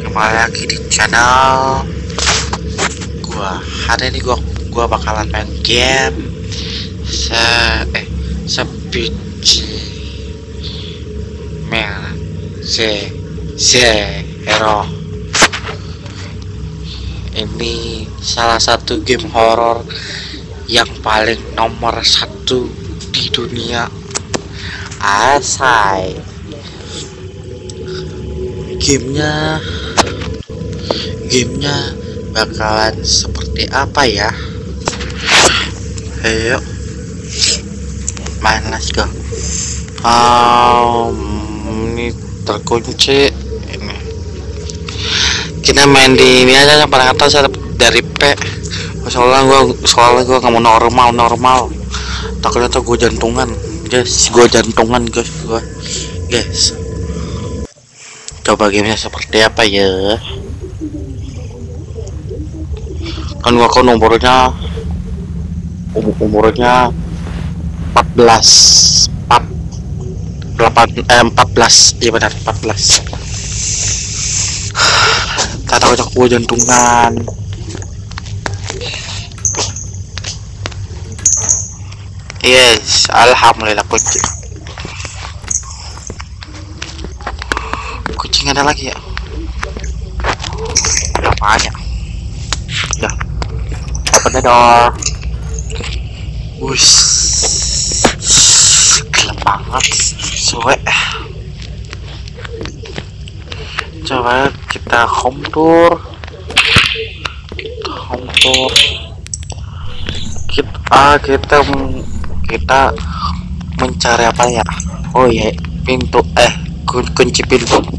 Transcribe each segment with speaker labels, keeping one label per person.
Speaker 1: Kembali lagi di channel gua. Hari ini gua gua bakalan main game se eh sebiji mel se hero. Ini salah satu game horor yang paling nomor satu di dunia asai gamenya gamenya bakalan seperti apa ya? Ayo main let's go. Um, ini terkunci ini. Kita main di ini aja yang paling atas dari P. Soalnya gua soalnya gua mau normal normal. Takutnya tuh gue jantungan. Guys gue jantungan guys gue guys coba gamenya seperti apa ya? Kan gua kan umurnya um, umurnya 14 4 8 eh 14 iya benar 14 tak tahu gue jantungan. Yes alhamdulillah kucing kucing ada lagi ya? Ada banyak ya open the door. Wush. Gelap banget. Suwe. Coba kita home tour. Kita home tour. Kita kita kita mencari apa ya? Oh ya pintu eh kun kunci pintu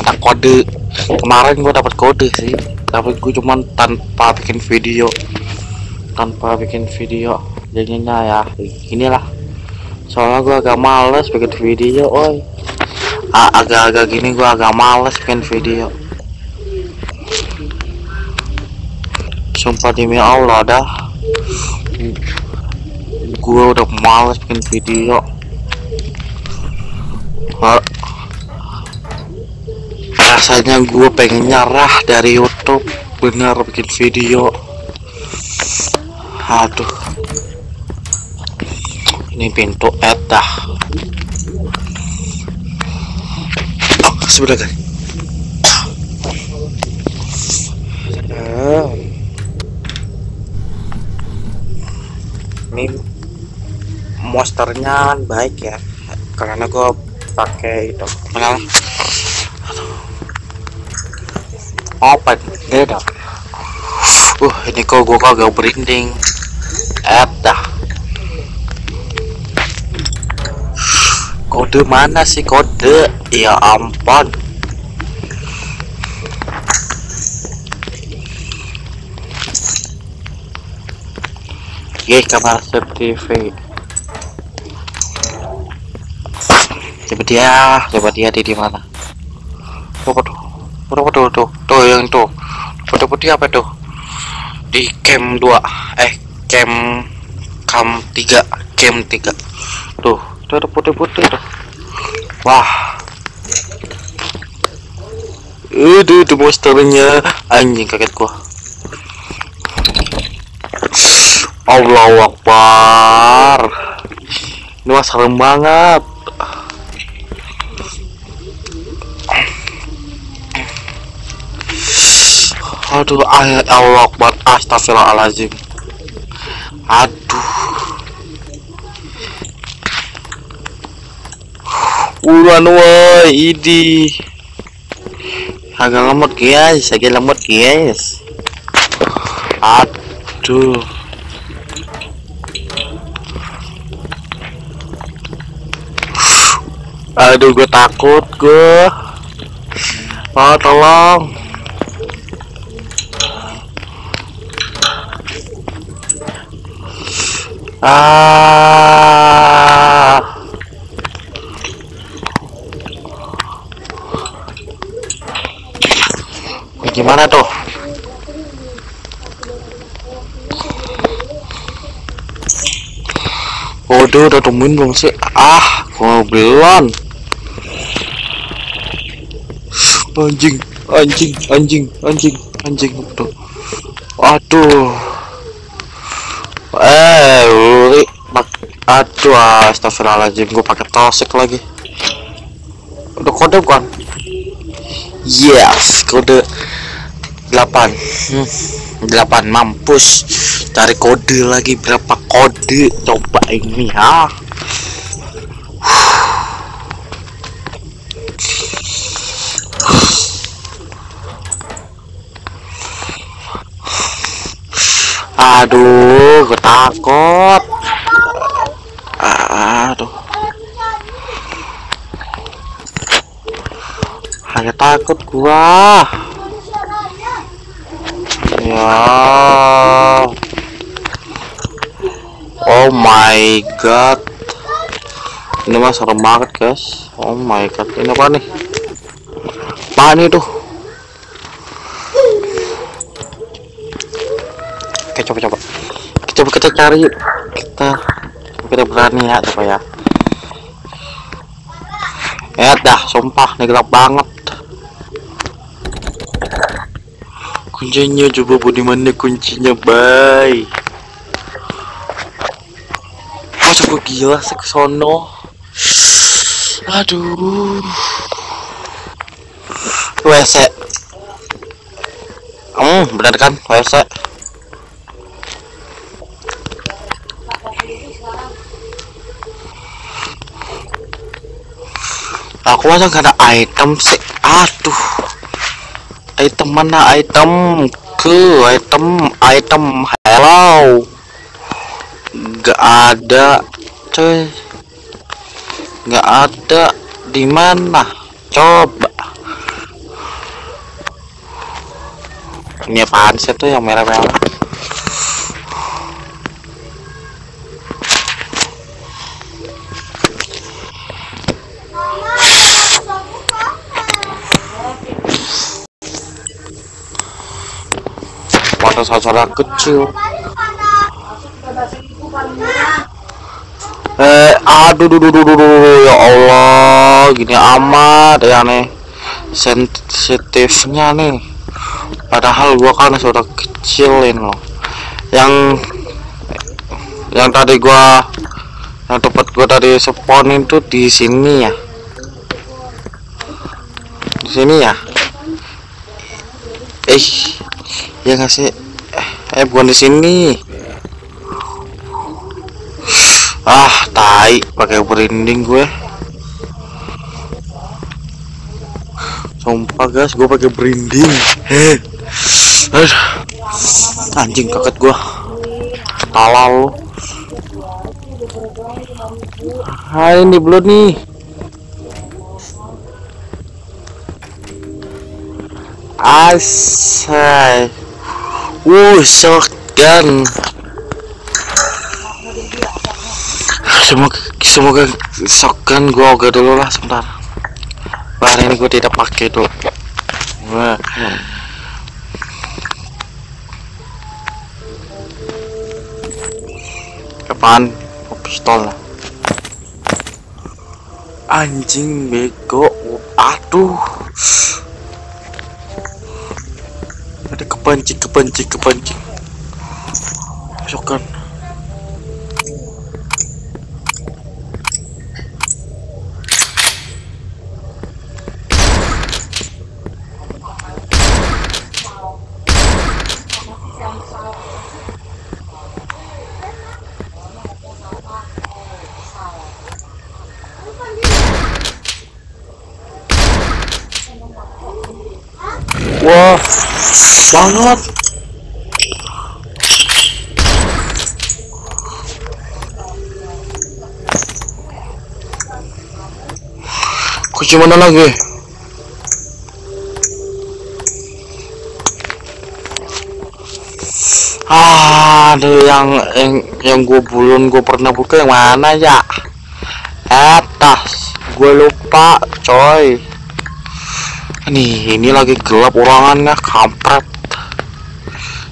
Speaker 1: kita kode. Kemarin gua dapat kode sih tapi gue cuman tanpa bikin video. Tanpa bikin video jadinya ya inilah. Soalnya gua agak males bikin video oi. Agak-agak gini gua agak males bikin video. Sumpah demi Allah dah. Gue udah males bikin video rasanya gue pengen nyerah dari YouTube. Bener bikin video. Aduh. Ini pintu edah oh, sebelah guys ini monsternya baik ya karena gue pakai itu open beda uh ini kok gue kagak berinding ada kode mana sih kode? Ya ampun. Oke, kamar CCTV. Coba dia, coba dia di mana? Tuh, tuh, tuh, tuh yang tuh. Foto putih apa tuh? Di cam 2 eh cam cam 3 cam 3 tuh tuh ada putih-putih tuh. Wah. Itu itu monsternya. Anjing kaget gua. Allah Akbar. Ini mah serem banget aduh ayat Allah Akbar astagfirullahaladzim. Aduh. Ulan woi idi. Agak lemot guys. Agak lemot guys. Aduh. Aduh gue takut gue oh tolong ah. Gimana tuh? Waduh udah temuin belum sih? Ah mobilan anjing anjing anjing anjing anjing. Aduh uli aduh astagfirullahaladzim gue pakai tosek lagi. Udah kode bukan yes kode 8 hmm, 8 mampus. Cari kode lagi berapa kode? Coba ini ya aduh gue takut. Aduh. Hanya takut gua. Ya. Oh my god. Ini mah serem banget guys. Oh my god. Ini apa nih? Apa nih tuh oke coba coba coba kita cari kita kita berani ya coba ya. Ya dah sumpah ini gelap banget. Kuncinya coba bu di mana kuncinya bay? Oh coba gila seksono aduh. WC hmm bener kan WC aku masa gak ada item sih aduh. Item mana item? Ke item item. Hello. Gak ada cuy gak ada. Di mana? Coba. Ini apaan sih tuh yang merah-merah saudara kecil. Eh aduh duh, duh, duh, duh, duh, ya Allah gini amat ya nih sensitifnya nih. Padahal gua kan sudah kecilin loh. Yang yang tadi gua yang tempat gua tadi spawnin tuh di sini ya. Di sini ya? Eh ya nggak sih eh, eh bukan di sini. Ah tai pakai berinding gue. Sumpah guys gue pakai berinding Aduh. anjing kaget gue. Talal lu. Hai ini belum nih. Asai wuh shotgun semoga semoga shotgun gua oke dulu lah sebentar. Hari ini gue tidak pakai tuh kapan oh, pistol. Anjing bego. Aduh kepancing kepancing shotgun Wah, banget. Kunci mana lagi? Aduh yang yang yang gue belum gue pernah buka yang mana ya? Atas, gue lupa, coy nih ini lagi gelap orangannya kampret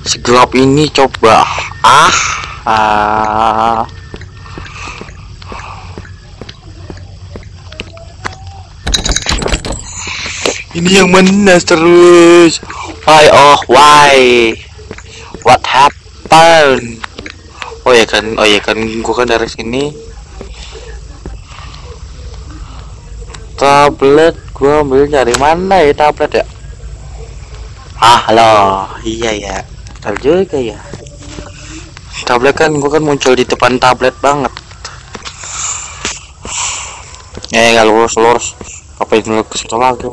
Speaker 1: segelap ini coba ah, ah. Ini yang menas terus. Why oh why? What happened? Oh ya kan oh ya kan gua kan dari sini. Tablet gua ambil dari mana ya tablet ya? Ah halo. Iya ya. Betul juga ya. Tablet kan gua kan muncul di depan tablet banget. Eh nggak lurus lurus apa itu situ lagi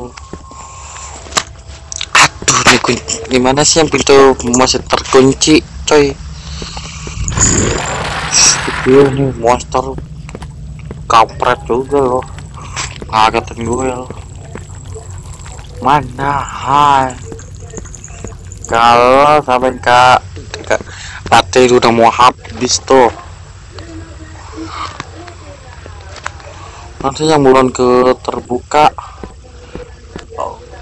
Speaker 1: aduh ini kunci gimana sih yang pintu masih terkunci coy? Itu nih monster. Kampret juga loh. Ngagetin gue loh. Mana? Hai. Kalau sampai kak kak baterai udah mau habis tuh. Nanti yang bulan ke terbuka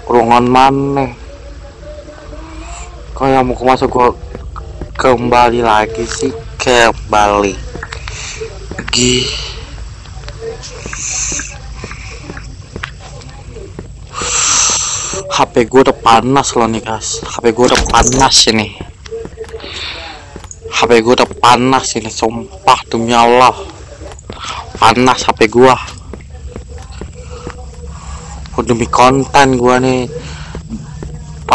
Speaker 1: ruangan mana kok yang mau masuk gua kembali lagi sih kembali. Lagi HP gue udah panas loh nih guys HP gue udah panas ini. HP gue udah panas ini sumpah demi Allah. Panas HP gua. Oh, demi konten gua nih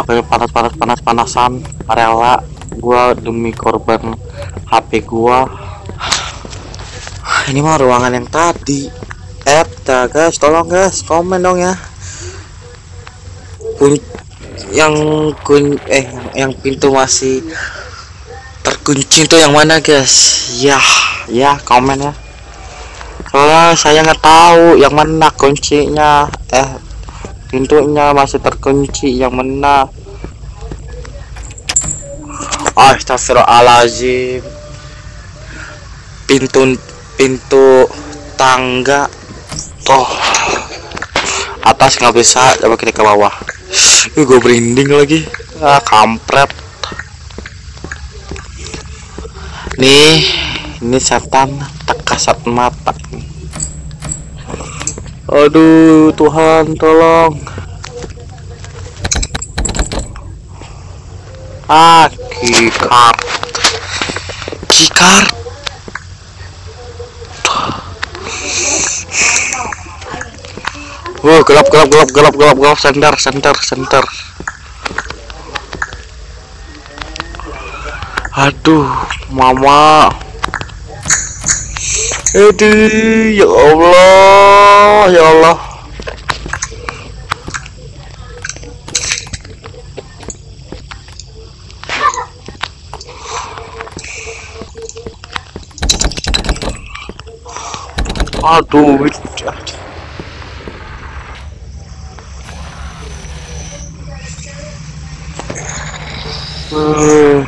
Speaker 1: pakai panas panas panas panasan rela. Gua demi korban HP gua. Ini mah ruangan yang tadi. Eh guys. Tolong guys. Komen dong ya. Kun yang kun eh yang pintu masih terkunci itu yang mana guys? Ya ya komen ya. Soalnya saya nggak tahu yang mana kuncinya. Eh pintunya masih terkunci yang mana? Astagfirullahaladzim. Pintu pintu tangga. Oh atas nggak bisa coba kita ke bawah. Ih, gue berinding lagi. Ah kampret. Nih ini setan tak kasat mata aduh Tuhan tolong ah kikar kikar Wow, gelap, gelap, gelap, gelap, gelap, gelap, center, center, center. Aduh, mama. Aduh, ya Allah, ya Allah. Aduh, Hmm,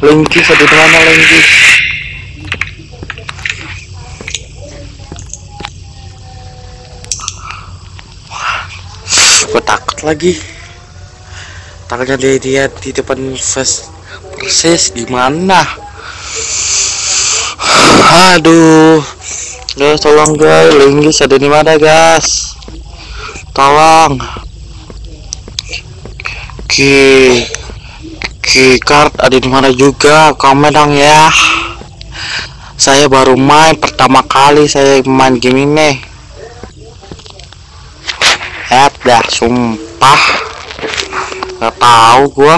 Speaker 1: Linggis ada mana Linggis? Gue takut lagi. Takutnya dia dia di depan face persis gimana? Aduh, guys tolong guys, Linggis ada di mana guys? Tolong. Oke. Keycard ada di mana juga komen dong ya saya baru main pertama kali saya main game ini ya dah sumpah nggak tahu gua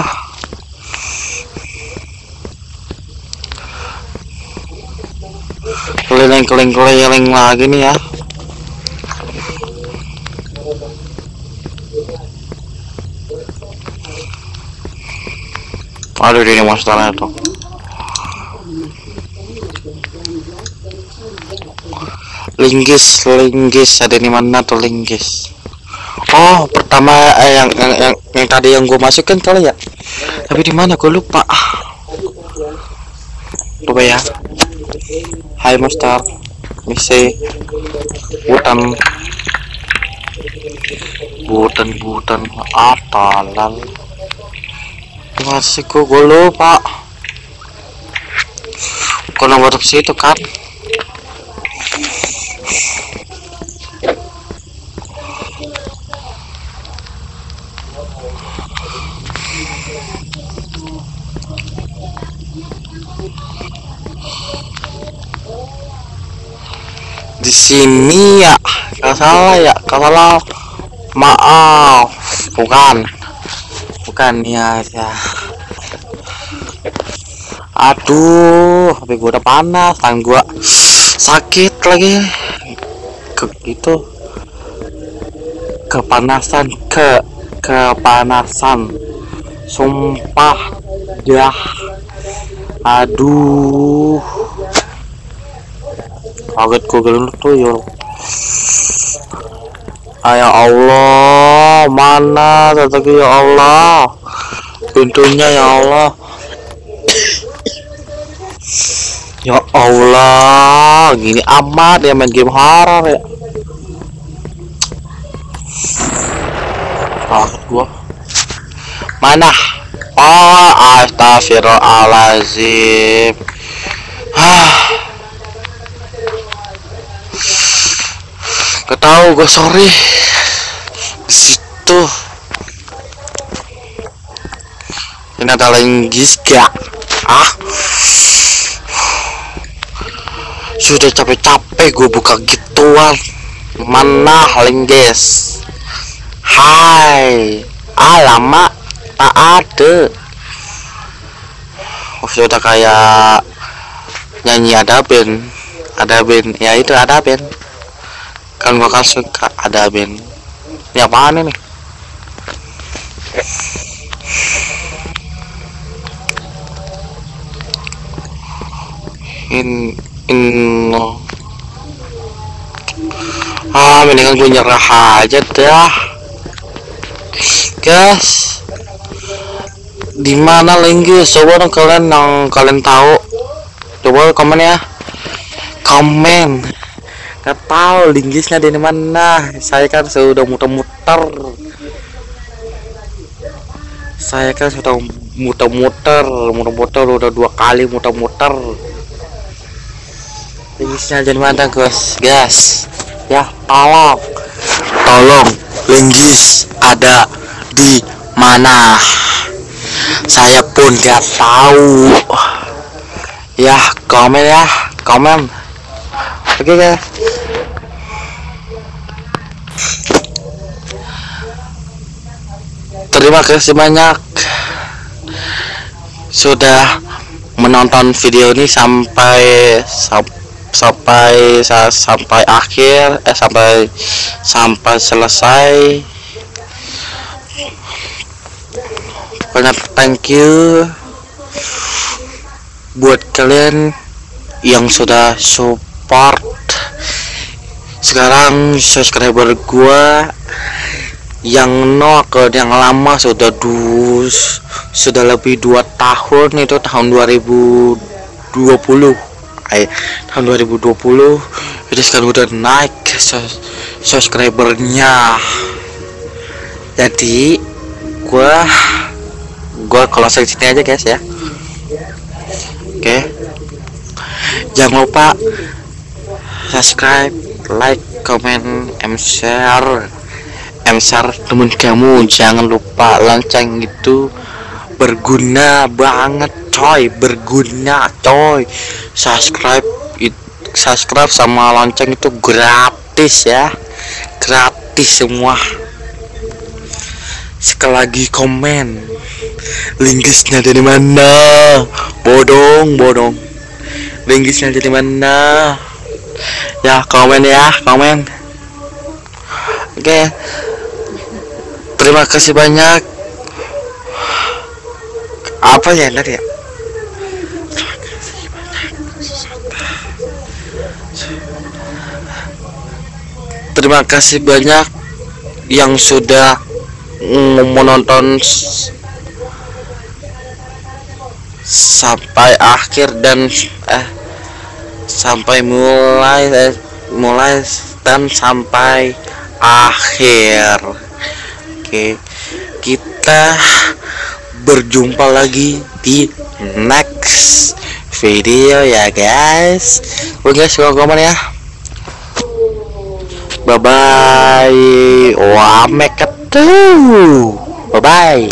Speaker 1: keliling keliling keliling lagi nih ya Aduh ini monsternya tuh. Linggis, linggis ada di mana tuh linggis? Oh, pertama eh, yang, yang yang yang tadi yang gue masukin kali ya. Tapi di mana gue lupa. Coba ya. Hai. Misi hutan hutan hutan atalan masih gue gue lupa kok nomor situ kan di sini ya kalau salah ya kalau salah. Maaf bukan. Bukan ya ya. Aduh tapi gua udah panas tang gua sakit lagi. Ke gitu kepanasan ke kepanasan. Sumpah ya aduh. Kaget gelunduk tuh ya Ayo Allah mana tadi ya Allah? Pintunya ya Allah. Ya Allah gini amat ya main game horror ya kaget gua mana oh astagfirullahaladzim ah tahu gue sorry. Di situ. Ini ada linggis gak? Ah sudah capek-capek gue buka gituan. Mana linggis. Hai. Alamak tak ada oh, sudah kayak nyanyi ada band. Ada band. Ya itu ada band. Kan gua kan suka ada band. Ini apaan ini? In in ah mendingan gue nyerah aja dah. Guys di mana lagi? Coba dong kalian yang kalian tahu. Coba komen ya. Komen. Nggak tahu linggisnya di mana. Saya kan sudah muter-muter. Saya kan sudah muter-muter. Muter-muter udah dua kali muter-muter. Linggisnya di mana guys? Guys. Ya tolong. Tolong linggis ada di mana saya pun nggak tahu. Ya komen ya komen. Oke okay, guys. Terima kasih banyak sudah menonton video ini sampai sampai sampai akhir eh sampai sampai selesai banyak thank you buat kalian yang sudah support. Sekarang subscriber gua yang no ke yang lama sudah dus sudah lebih dua tahun itu tahun 2020 eh tahun 2020 itu sekarang udah naik subscribernya. Jadi gua kalau saya sini aja guys ya. Oke. Okay. jangan lupa subscribe like comment and share. Share temen kamu. Jangan lupa lonceng itu berguna banget coy. Berguna coy. Subscribe it, subscribe sama lonceng itu gratis ya. Gratis semua. Sekali lagi komen linkisnya dari mana? Bodong bodong. Linkisnya dari mana? Ya komen ya komen. Oke. Okay terima kasih banyak. Apa ya tadi ya? Terima kasih banyak yang sudah menonton sampai akhir dan eh sampai mulai eh, mulai dan sampai akhir Oke, kita berjumpa lagi di next video ya guys. Oke guys, komen ya. Bye bye. Wah, make Bye bye.